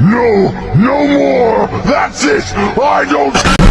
No, no more! That's it! I don't...